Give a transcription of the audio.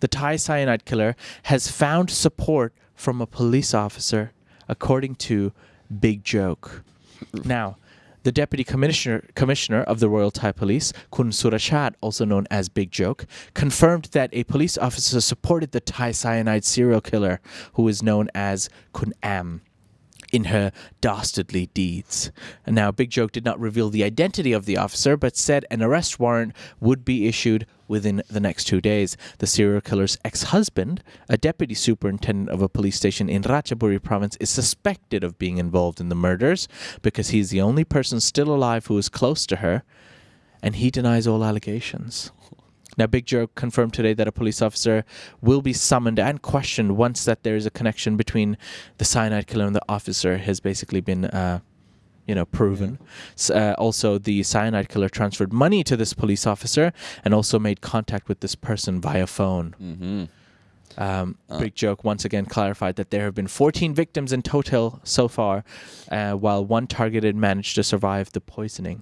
the Thai cyanide killer has found support from a police officer, according to Big Joke. Now, the deputy commissioner commissioner of the Royal Thai Police, Kun Surachat, also known as Big Joke, confirmed that a police officer supported the Thai cyanide serial killer, who is known as Kun Am in her dastardly deeds. And now, Big Joke did not reveal the identity of the officer, but said an arrest warrant would be issued within the next two days. The serial killer's ex husband, a deputy superintendent of a police station in Ratchaburi province, is suspected of being involved in the murders because he's the only person still alive who is close to her, and he denies all allegations. Now, Big Joke confirmed today that a police officer will be summoned and questioned once that there is a connection between the cyanide killer and the officer has basically been, uh, you know, proven. S- Uh, also, the cyanide killer transferred money to this police officer and also made contact with this person via phone. Mm-hmm. Um, Uh. Big Joke once again clarified that there have been 14 victims in total so far, uh, while one targeted managed to survive the poisoning.